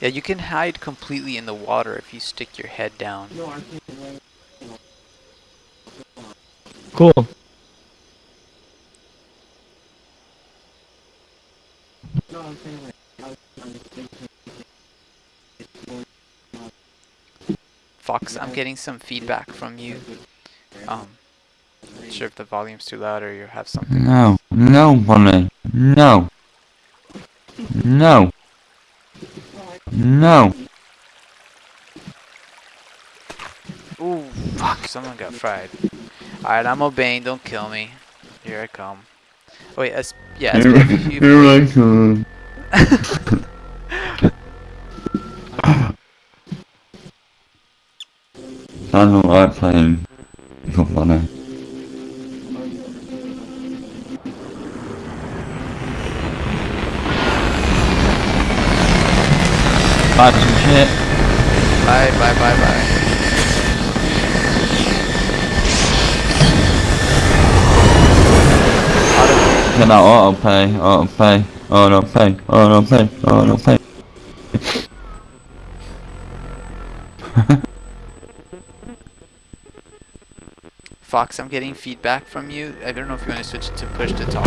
Yeah, you can hide completely in the water if you stick your head down. Cool. Fox, I'm getting some feedback from you. Um, not sure if the volume's too loud or you have something. No, no, Bonnie. No. No. No. Ooh, fuck, someone got fried. Alright, I'm obeying, don't kill me. Here I come. Wait, S yeah, you- You're like, uh, I don't like playing Good Bonnie. Bad some shit. Bye, bye, bye, bye. Auto- Get that auto pay, auto pay, auto pay, auto pay, auto pay. Fox, I'm getting feedback from you. I don't know if you want to switch to push to talk.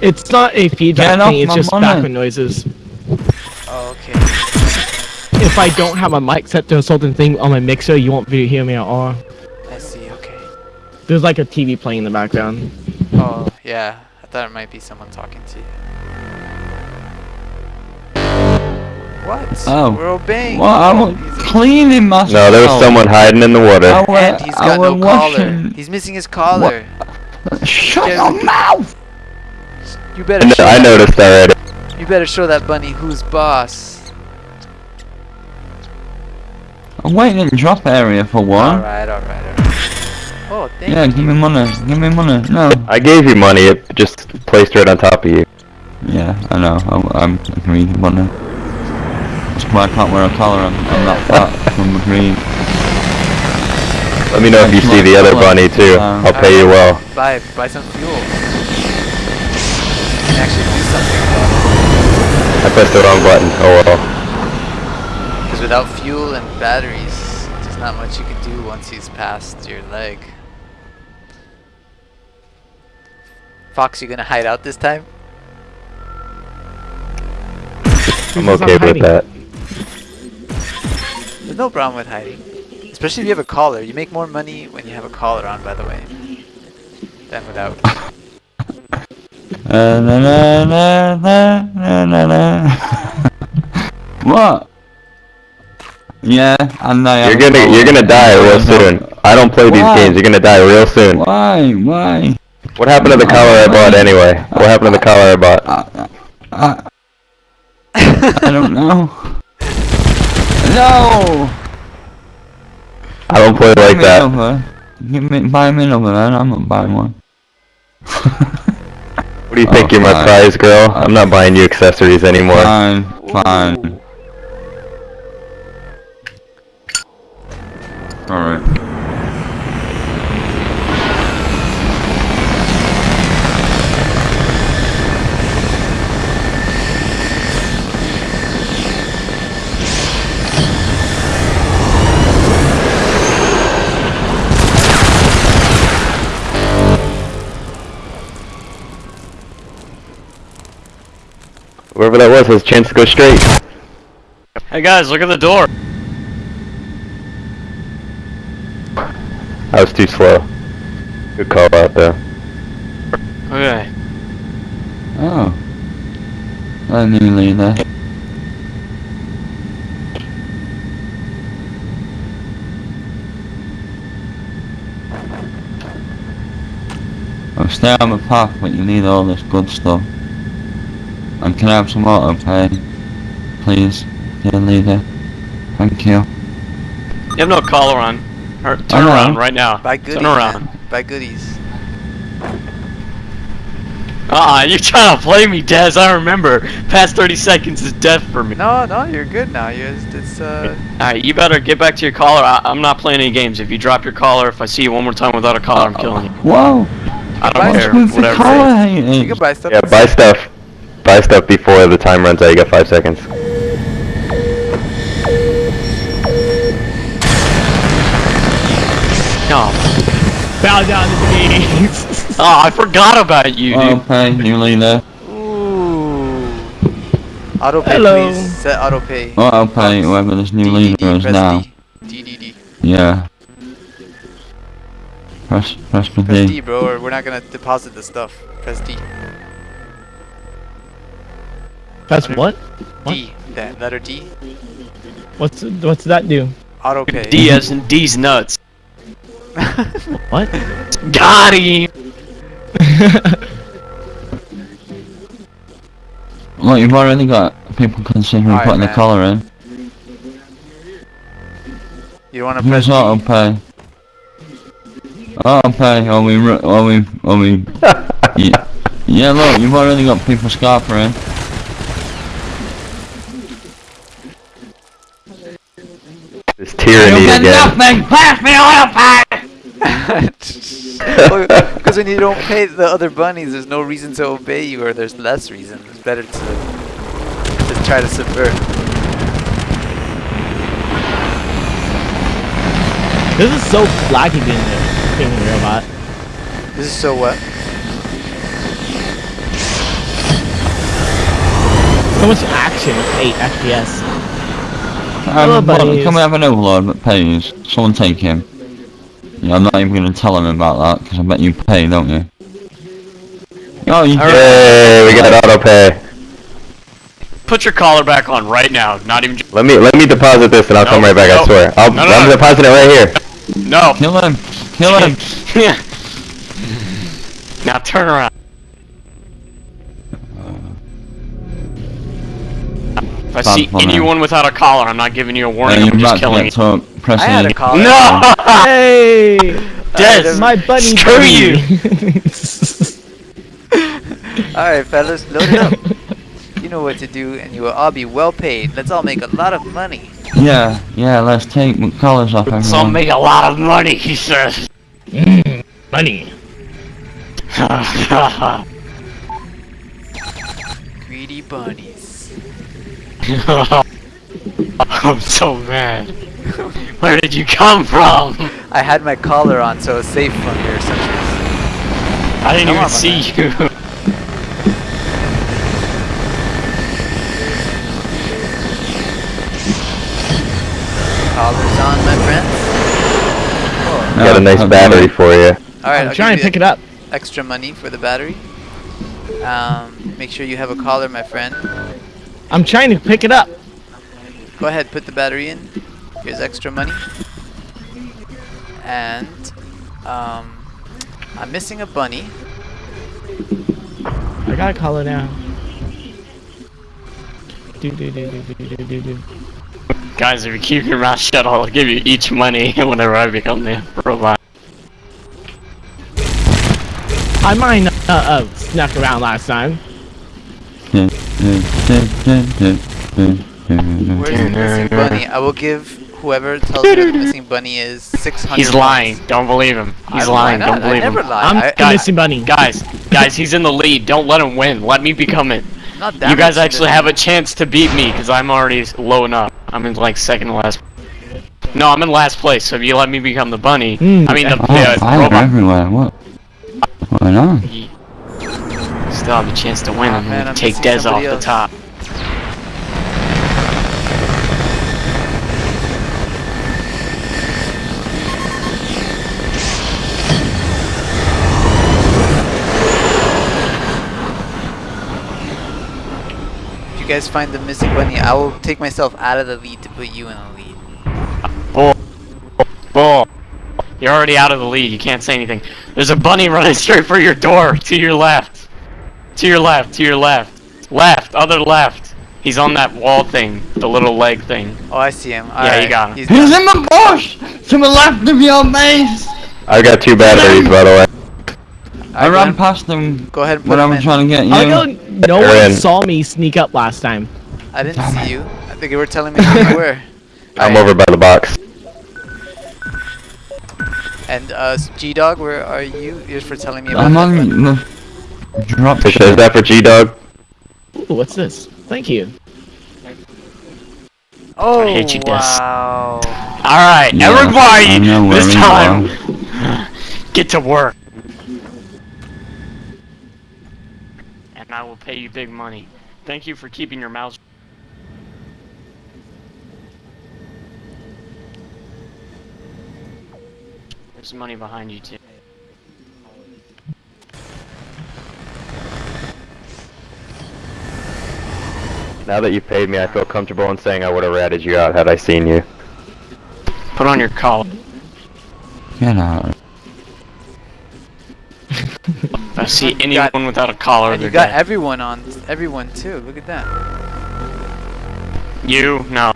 It's not a feedback Get thing, it's my just money. background noises. Oh, okay. If I don't have a mic set to a certain thing on my mixer, you won't be hear me at all. I see, okay. There's like a TV playing in the background. Oh, yeah. I thought it might be someone talking to you. What? Oh. We're obeying. Well, I was cleaning myself. No, there was someone hiding in the water. I wa- And he's I got no was collar. washing- He's missing his collar. Shut your mouth! You better kn- show I that- noticed already. You better show that bunny who's boss. I'm waiting in the drop area for one. Alright, alright, alright. Oh, thank Yeah, you. give me money. Give me money. No. I gave you money, it just placed right on top of you. Yeah, I know. I'm, I'm agreed money. That's why I can't wear a collar. I'm, I'm not fat. I'm agreed. Let me know if you see the other bunny too. Um, I'll pay you well. Buy, buy some fuel. You actually do something about I pressed the wrong button. Oh well. Because without fuel and batteries, there's not much you can do once he's past your leg. Fox, you gonna hide out this time? I'm Because okay with hiding. that. There's no problem with hiding. Especially if you have a collar. You make more money when you have a collar on, by the way, than without. Uh, na, na, na, na, na, na, na. what? Yeah, I know. I You're gonna you're gonna die real soon. I don't play these Why? games. You're gonna die real soon. Why? Why? What happened to the collar I bought anyway? What happened to the collar I bought? I, I, I don't know. No! I don't play Buy like that. Give me, buy me another man. I'm not buying one. Do you think? Oh, You're my prize girl? Uh, I'm not buying you accessories anymore. Fine, fine. Alright. Whoever that was has a chance to go straight. Hey guys, look at the door. I was too slow. Good call out though. Okay. Oh. I knew Lena. I'm stay on the path, but you need all this good stuff. And can I have some auto pay? Please, dear leader. Thank you. You have no collar on. Or, turn I know. around right now. Buy goodies. Turn around. Buy goodies. Uh-uh, you're trying to play me, Dez. I remember. Past 30 seconds is death for me. No, no, you're good now. You it's, it's uh. Alright, you better get back to your collar. I I'm not playing any games. If you drop your collar, if I see you one more time without a collar, I'm killing you. Whoa! I Buy don't some care. What's with the Whatever. collar You can buy stuff. Yeah, buy stuff. Buy stuff before the time runs out. You got five seconds. No. Bow down to me. Oh, I forgot about you, oh, dude. Okay, new leader. Ooh. Auto pay, Hello. please. Set auto pay. Okay, whoever this new leader is press now. D. D, D, D. Yeah. Press, press Press D. D, bro, or we're not gonna deposit the stuff. Press D. That's what? What? D. That letter D. What's what's that do? Auto pay. D as in D's nuts. What? Got him! Look, you've already got people considering Alright, putting the man. collar in. You wanna press Here's D? auto pay. Auto pay, or we, ru- or we, or we, yeah, yeah, look, you've already got people scarpering. This tyranny again. pass me auto pack. Because when you don't pay the other bunnies, there's no reason to obey you, or there's less reason. It's better to just try to subvert. This is so laggy being there. Being a robot. This is so what? So much action with 8 FPS. Um, buddies. hold can we have an overlord that pays? Someone take him. Yeah, I'm not even gonna tell him about that, because I bet you pay, don't you? Oh, you Alright. Yay, we got auto pay. Put your collar back on right now. Not even. Let me let me deposit this and I'll come right back. I swear. I'll, No, no, I'm no. depositing it right here. No. Kill him! Kill him! now turn around. I Bad see for me. anyone without a collar, I'm not giving you a warning. you're I'm just killing you. get I had a collar. No! Hey! Des, My bunny Screw bunny. you. Alright, fellas, load it up. You know what to do, and you will all be well paid. Let's all make a lot of money. Yeah, yeah, let's take the collars off everyone. So I'll make a lot of money, he says. Mm, bunny. Greedy bunnies. I'm so mad. Where did you come from? I had my collar on, so it's safe from your sentries. I didn't Come even on, my see you. Collars on, my friends. Got a nice battery for you. Alright, I'm trying to pick it up. extra money for the battery. Um, make sure you have a collar, my friend. I'm trying to pick it up. Go ahead, put the battery in. Here's extra money. And um, I'm missing a bunny. I got a collar now. Do do do do do do do do. Guys, if you keep your mouth shut, I'll give you each money whenever I become the robot. I might not uh, uh, snuck around last time. Where's the missing bunny? I will give whoever tells me where the missing bunny is 600 He's lying. Don't believe him. He's I- lying. Don't believe I never him. lie. I'm I, the missing bunny. Guys, guys, he's in the lead. Don't let him win. Let me become it. not that You guys actually have a chance to beat me because I'm already low enough. I'm in like second last. No, I'm in last place. So if you let me become the bunny, Hmm. I mean the, Oh, the fire robot, everywhere, what? What's going on? Still have a chance to win. Aw, I'm man, take Dez off somebody the top. If you guys find the missing bunny, I will take myself out of the lead to put you in the lead. Bull. You're already out of the lead. You can't say anything. There's a bunny running straight for your door. To your left. To your left. To your left. Left. Other left. He's on that wall thing. The little leg thing. Oh, I see him. Yeah, you got him. He's He's in the bush! To the left of your base! I got two batteries, by the way. I Alright, ran past them Go ahead and put when I him was in. trying to get you. I know no They're one in. saw me sneak up last time. I didn't see you. I think you were telling me where you were. I'm Alright, over by the box. And uh, G Dog, where are you? You're for telling me about I'm on bunny. the drop Is ship. that for G Dog? Ooh, what's this? Thank you. Oh, I hate you, Des. wow. Alright, Yeah, everybody, I know where this time, get to work. And I will pay you big money. Thank you for keeping your mouth There's money behind you too. Now that you've paid me, I feel comfortable in saying I would have ratted you out had I seen you. Put on your collar. Get out. I see You got- anyone without a collar, And you they're got dead. everyone on, everyone too. Look at that. You, no.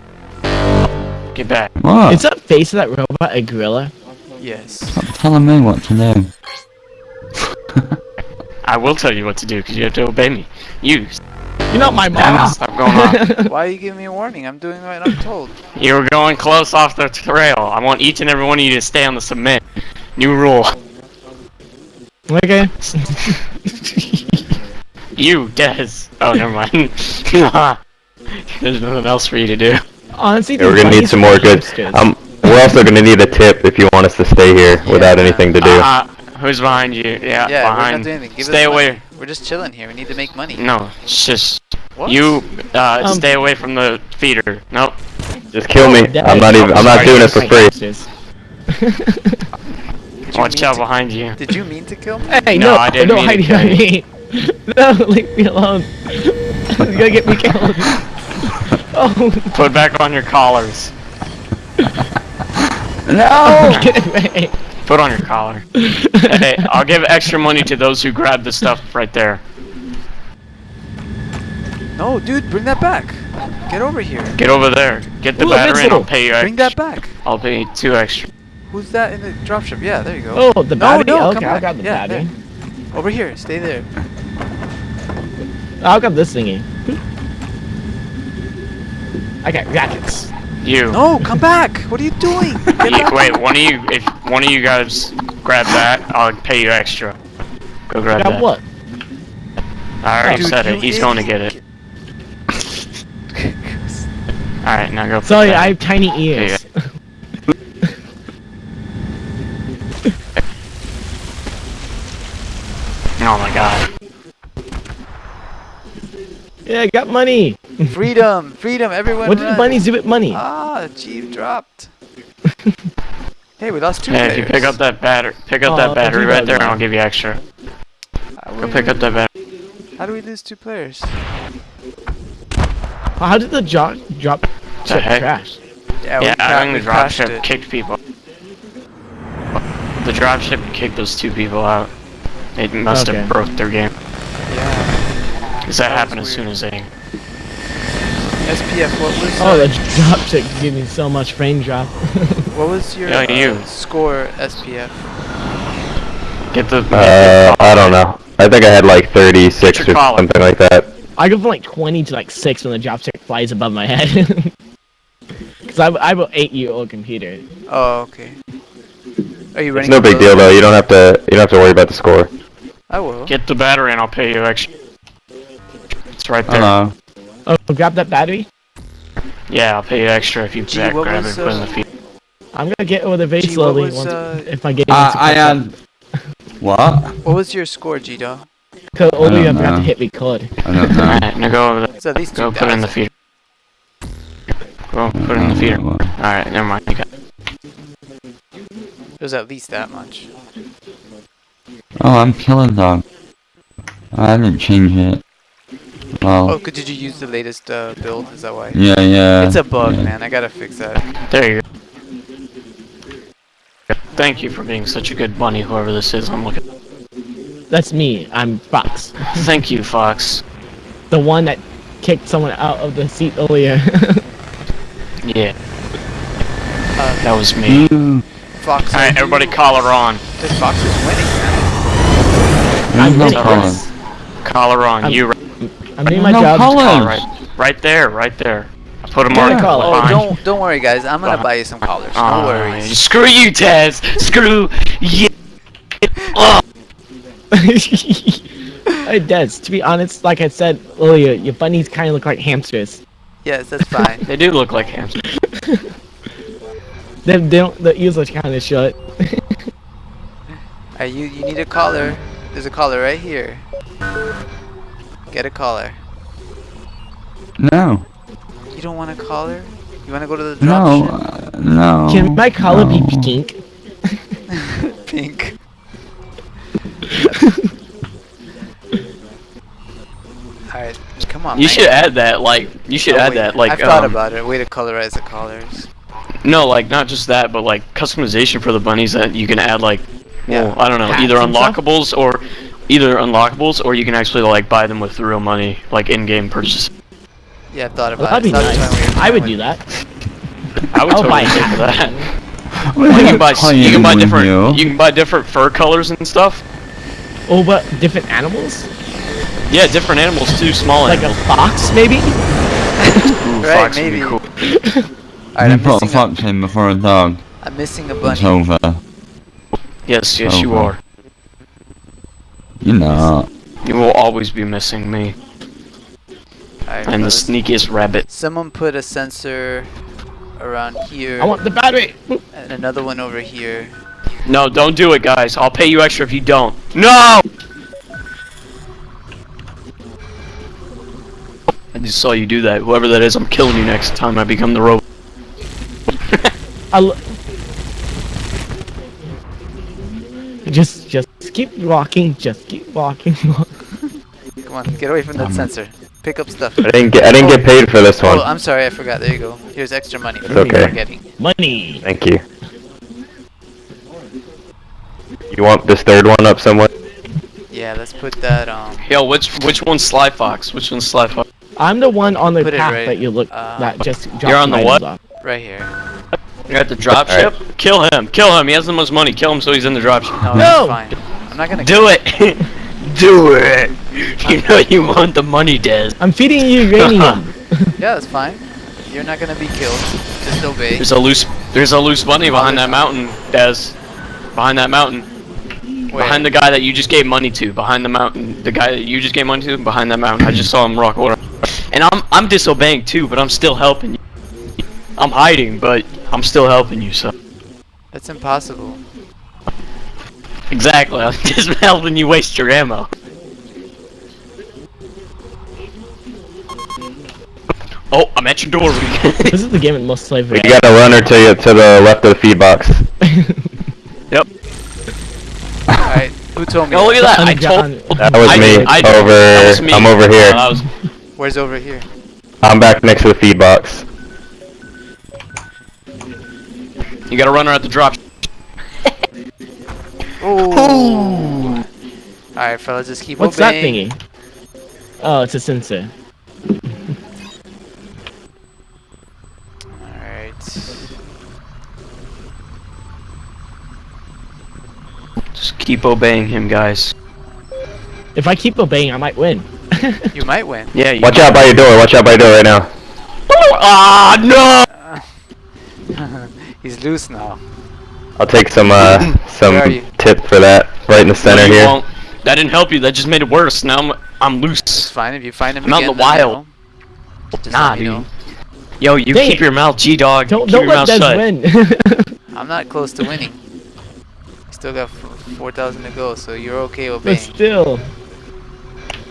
Get back. What? Is that face of that robot a gorilla? Yes. Stop telling me what to do. I will tell you what to do because you have to obey me. You, You're not my Damn mom. it, stop going on. Why are you giving me a warning? I'm doing what I'm told. you were going close off the trail. I want each and every one of you to stay on the cement. New rule. okay. You, Des. Oh, never mind. There's nothing else for you to do. Honestly, Yeah, we're gonna need some more good. hipsters. Um, we're also gonna need a tip if you want us to stay here without Yeah. anything to do. Uh, who's behind you? Yeah, Yeah, we're not behind. doing. Give Stay us money. Away. We're just chilling here. We need to make money. No, it's just What? you. Uh, Um, stay away from the feeder. Nope. Just kill me. I'm not even. I'm not doing it for free. Hipsters. Did you Watch out behind you. Did you mean to kill me? hey, No, no, I didn't no, mean to kill me. No, leave me alone. You're gonna get me killed. Oh, Put back on your collars. No! get away. Put on your collar. hey, I'll give extra money to those who grab the stuff right there. No, dude, bring that back. Get over here. Get over there. Get the Ooh, battery and I'll pay you extra. Bring that back. I'll pay you two extra. Who's that in the dropship? Yeah, there you go. Oh, the No, battery? no, okay, come I'll back. grab the Yeah, battery. there. Over here. Stay there. I'll grab this thingy. Okay, rockets. You. No, come back. What are you doing? Get You- back. wait, one of you, if one of you guys grab that, I'll pay you extra. Go grab Grab that. what? I already Dude, said you it. He's going to get it. All right, now go. put Sorry, that- I have tiny ears. Oh my god. Yeah, I got money. Freedom, freedom, everyone. What did run. the bunnies do with money? Ah, Jeep dropped. hey, we lost two Hey, if players. you pick up that battery, pick up Oh, that battery right there, and I'll give you extra. How Go pick up that battery. How do we lose two players? How did the drop drop The ship heck? crash? Yeah, Yeah, I think the crashed dropship kicked people. The dropship kicked those two people out. It must Okay. have broke their game. Yeah. Because that That happened as soon as they. SPF, what was Oh, the drop ship gave me so much frame drop. what was your Yeah, uh, you. score SPF? Get the. Uh, I don't know. I think I had like 36 or collar. something like that. I go from like 20 to like 6 when the drop ship flies above my head. Because I, I have an 8 year old computer. Oh, okay. Are you running? It's no big deal though. You don't have to. You don't have to worry about the score. I will. Get the battery and I'll pay you extra. It's right there. Hello. Oh, grab that battery? Yeah, I'll pay you extra if you Gee, back grab was, it and put it in uh, the feed. I'm gonna get over the very Gee, slowly was, once, uh, if my game Uh, wants I am... up. What? What was your score, G Dog? Cause only I I don't forgot to hit record. I don't know. Alright, now go over there. It's at least Go put it in the 2,000. feeder. Go put it in the feeder. Alright, never mind. You got It was at least that much. Oh, I'm killing dog. I didn't change it. Oh, Well, could did you use the latest uh, build? Is that why? yeah, yeah. It's a bug, yeah. man. I gotta fix that. There you go. Thank you for being such a good bunny, whoever this is. I'm looking. That's me. I'm Fox. Thank you, Fox. The one that kicked someone out of the seat earlier. Yeah, Uh, that was me. You. Fox. Alright, everybody collar on. This Fox is winning, man. I'm no winning. color. Collar on. I'm- You I'm doing my no job. color. collar right, right there, right there. I put them Got on. a collar. Oh, behind. don't don't worry, guys. I'm gonna Behind- buy you some collars. No Aw, worries. Screw you, Taz. Screw you. Oh, It does. To be honest, like I said earlier, your bunnies kind of look like hamsters. Yes, that's fine. They do look like hamsters. They, they don't. The ears are kind of shut. Alright, you you need a collar. There's a collar right here. Get a collar. No. You don't want a collar? You want to go to the drop No. Uh, no. Can my collar be no. pink? Pink. Alright, come on. You man. should add that, like, you should Oh, add wait, that, like, I've thought um, about it. Way to colorize the collars. no, like, not just that, but like customization for the bunnies that you can add, like, well, Yeah. I don't know, Hats either unlockables or either unlockables, or you can actually like buy them with real money, like in-game purchase. Yeah, I've thought Well, about that'd be it. So that's why nice. we were I would do that. I would I'll buy totally pay for that. What You can buy you can buy different you? you can buy different fur colors and stuff. Oh, but different animals? Yeah, different animals too, small Like a fox, maybe? Ooh, Right, fox would be maybe. cool. Alright, you I'm put a missing a, fox in before a dog. I'm missing a It's over. Yes, yes, you are. You're not. You will always be missing me. Alright, I'm the fellas. sneakiest rabbit. Someone put a sensor around here. I want the battery! and another one over here. No, don't do it, guys. I'll pay you extra if you don't. No! I just saw you do that. Whoever that is, I'm killing you next time I become the robot. I just, just, just keep walking, just keep walking. Come on, get away from that Um, sensor. Pick up stuff. I didn't get I didn't get paid for this Oh, one. I'm sorry, I forgot. There you go. Here's extra money. It's okay. We're getting. Money! Thank you. You want this third one up somewhere? Yeah, let's put that um. Yo, which which one's Sly Fox? Which one's Sly Fox? I'm the one on the Put it path right, that you look, uh, that just dropped You're on the what? off. right here. You're at the dropship? Kill him. Kill him. He has the most money. Kill him so he's in the dropship. No, No! That's fine. I'm not gonna. Do it! Do it! You know you want the money, Des. I'm feeding you uranium. Yeah, that's fine. You're not gonna be killed. Just obey. There's a loose there's a loose bunny behind that mountain, Des. Behind that mountain. Where? Behind the guy that you just gave money to. Behind the mountain. The guy that you just gave money to, behind that mountain. I just saw him rock over. And I'm I'm disobeying too, but I'm still helping you. I'm hiding, but I'm still helping you, so. That's impossible. Exactly. I'm just helping you waste your ammo. Oh, I'm at your door. this is the game with most slavery. You got a runner to you to the left of the feed box. yep. Alright, who told me? Oh, look at that. I Underground- told. That was I me. did- I did. over. That was me. I'm over here. That was- Where's over here? I'm back next to the feed box. you got a runner at the drop. Oh. Alright, fellas, just keep What's that thingy? Oh, it's a sensor. Alright. Just keep obeying him, guys. If I keep obeying, I might win. You might win. Yeah. You Watch out by your door. Watch out by your door right now. Ah no! He's loose now. I'll take some uh some Where are you? tip for that right in the center no, here. won't. That didn't help you. That just made it worse. Now I'm I'm It's loose. fine if you find him I'm out in the wild. Just Nah, let dude. know. Yo, you Dang keep your mouth, G dog. don't keep don't your let mouth Des shut. win. I'm not close to winning. Still got 4,000 to go, so you're okay but obeying. still.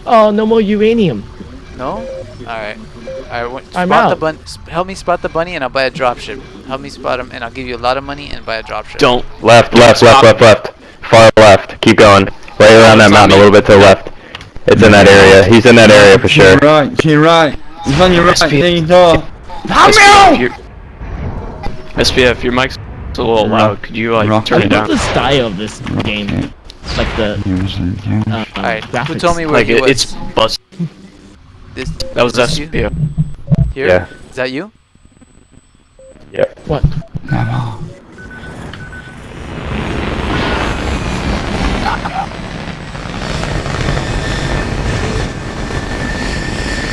Oh, no more uranium. No? Alright. Alright, wh- I'm spot the bun- help me spot the bunny and I'll buy a dropship. Help me spot him and I'll give you a lot of money and buy a dropship. Don't. Left, left, Stop. left, left, left. Far left. Keep going. Right around that mountain, a little bit to the left. It's in that area. He's in that area for To sure. your right, to your right. He's on your right, SPF. near your door. SPF, your, SPF, your mic's a little Rock- loud. Could you like rock- turn it love down? the style of this game. Okay. Like the Here's the- here's- uh, Alright, who told me where Like he it, was? it's bust. This, That was this you? SPF. Here? Yeah. Is that you? Yeah. What? Come on.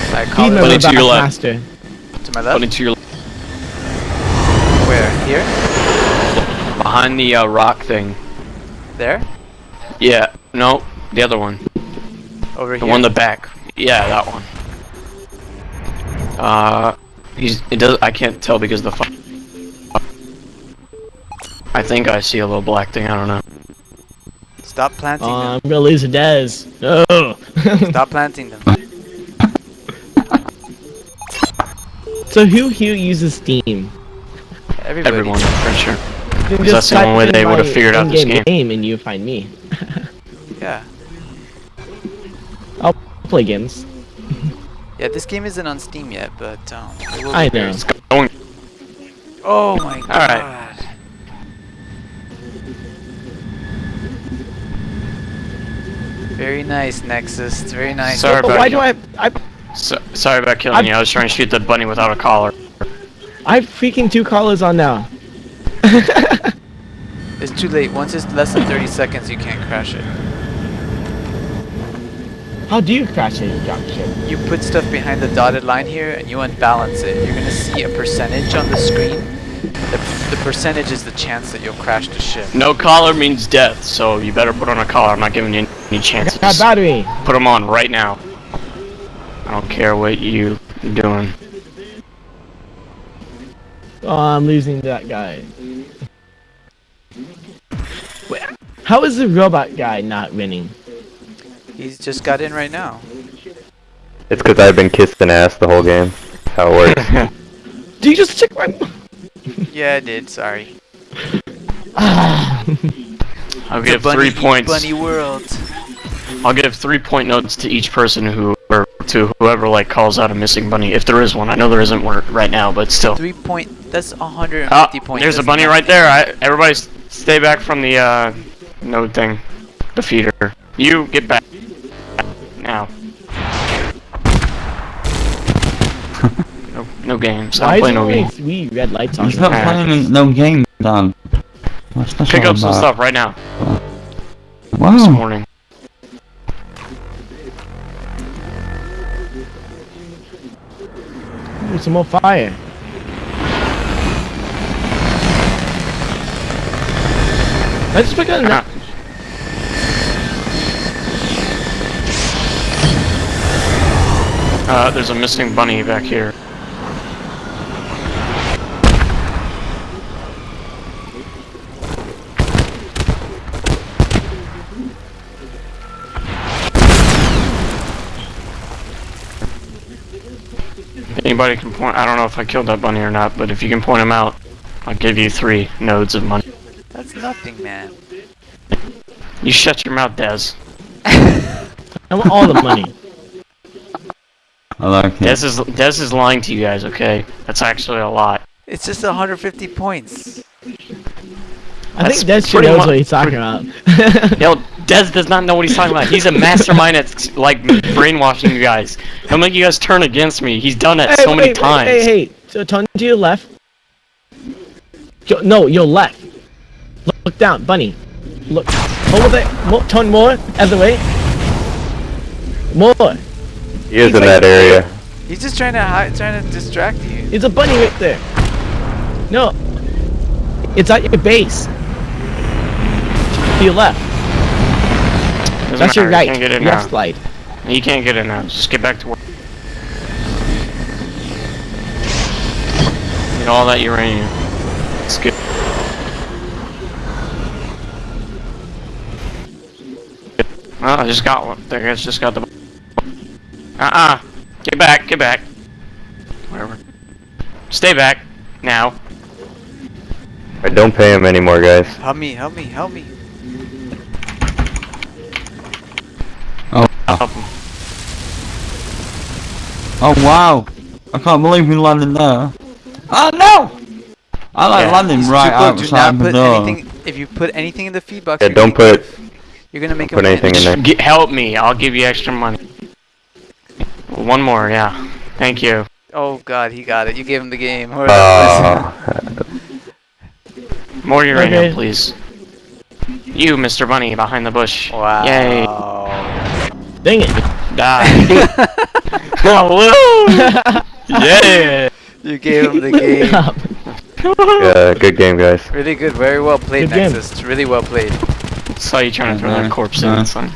Alright, He call it to your left. master. to my Running left. to your Where? Here? behind the uh, rock thing. There? Yeah. No, the other one. Over The here. The one in the back. Yeah, that one. Uh, he's. It does. I can't tell because the. fu- I think I see a little black thing. I don't know. Stop planting Oh, them. I'm gonna lose a Dez. No. Stop planting them. so who here uses Steam? Everybody. Everyone, I'm sure. You can That's the only way they would've figured out this in-game game. and you find me. Yeah. I'll play games. Yeah, this game isn't on Steam yet, but um, it will I know. It's going. Oh my god. Alright. Very nice, Nexus. It's very nice. Sorry But about why you. do I? I So, sorry about killing I'm- you. I was trying to shoot the bunny without a collar. I have freaking two collars on now. It's too late. Once it's less than 30 seconds, you can't crash it. How do you crash a drop ship? You put stuff behind the dotted line here, and you unbalance it. You're gonna see a percentage on the screen. The, the percentage is the chance that you'll crash the ship. No collar means death, so you better put on a collar. I'm not giving you any chances. Got battery. Put them on right now. I don't care what you're doing. Oh, I'm losing that guy. Wait, how is the robot guy not winning? He's just got in right now. It's because I've been kissing ass the whole game. That's how it works. Do you just check my? Yeah, I did. Sorry. I'll It's give bunny three points. Bunny world. I'll give three point notes to each person who, or to whoever like calls out a missing bunny, if there is one. I know there isn't one right now, but still. Three point. That's 150 Ah, points. there's a bunny right there. I, everybody, stay back from the uh, node thing, the feeder. You get back games. I Why don't is play there no only games. three red lights on? He's not Alright. playing no game, Dan. What's this Pick all up some stuff right now. This Wow. morning. Ooh, some more fire. I just pick up. Ah. Uh, there's a missing bunny back here. Anybody can point. I don't know if I killed that bunny or not, but if you can point him out, I'll give you three nodes of money. That's nothing, man. You shut your mouth, Dez. I want all the money. I like it. Dez is Dez is lying to you guys. Okay, that's actually a lot. It's just 150 points. I That's think Des sure pretty knows what he's talking about. Yo, Dez does not know what he's talking about. He's a mastermind at like brainwashing you guys. He'll make you guys turn against me. He's done it Hey, so many wait, wait, times. Hey, hey, so turn to your left. Yo, no, your left. Look, look down, bunny. Look, over there. More, turn more, other way. More. He is in that area. He's just trying to hide, trying to distract you. It's a bunny right there. No. It's at your base. To your left. Doesn't That's your right. You can't get in left now. slide. You can't get in now. Just get back to work. Get all that uranium. It's good. Oh, I just got one. There, I just got the. Uh-uh. Get back. Get back. Whatever. Stay back. Now. Alright, don't pay him anymore, guys. Help me, help me, help me. Oh, Help him. oh wow! I can't believe we landed there. Oh no! I like Yeah, landing He's right too close. Do outside not the put door. anything. If you put anything in the feed box, Yeah, don't put You're gonna make put him anything in win. there. Get, help me. I'll give you extra money. One more, yeah. Thank you. Oh god, he got it. You gave him the game. Hold on, Uh, More uranium, Okay. please. You, Mr. Bunny, behind the bush. Wow. Yay. Dang it. Die. oh! Yeah. You gave him the game. yeah, good game, guys. Really good. Very well played, Good game. Really well played. Saw you trying to throw that uh-huh. corpse in, nice. son.